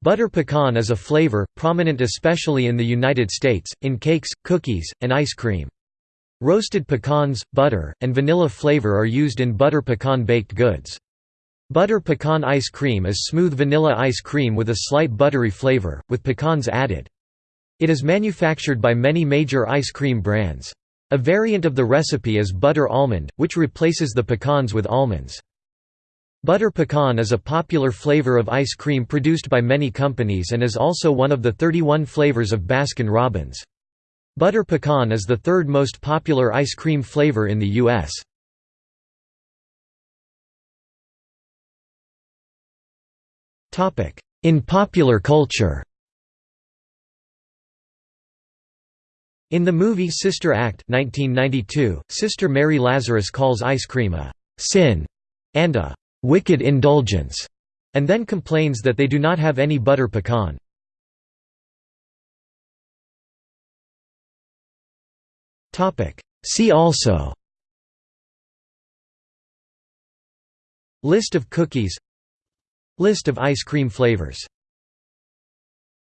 Butter pecan is a flavor, prominent especially in the United States, in cakes, cookies, and ice cream. Roasted pecans, butter, and vanilla flavor are used in butter pecan baked goods. Butter pecan ice cream is smooth vanilla ice cream with a slight buttery flavor, with pecans added. It is manufactured by many major ice cream brands. A variant of the recipe is butter almond, which replaces the pecans with almonds. Butter pecan is a popular flavor of ice cream produced by many companies and is also one of the 31 flavors of Baskin-Robbins. Butter pecan is the third most popular ice cream flavor in the U.S. In popular culture In the movie Sister Act 1992, Sister Mary Lazarus calls ice cream a «sin» and a wicked indulgence, and then complains that they do not have any butter pecan. See also List of cookies List of ice cream flavors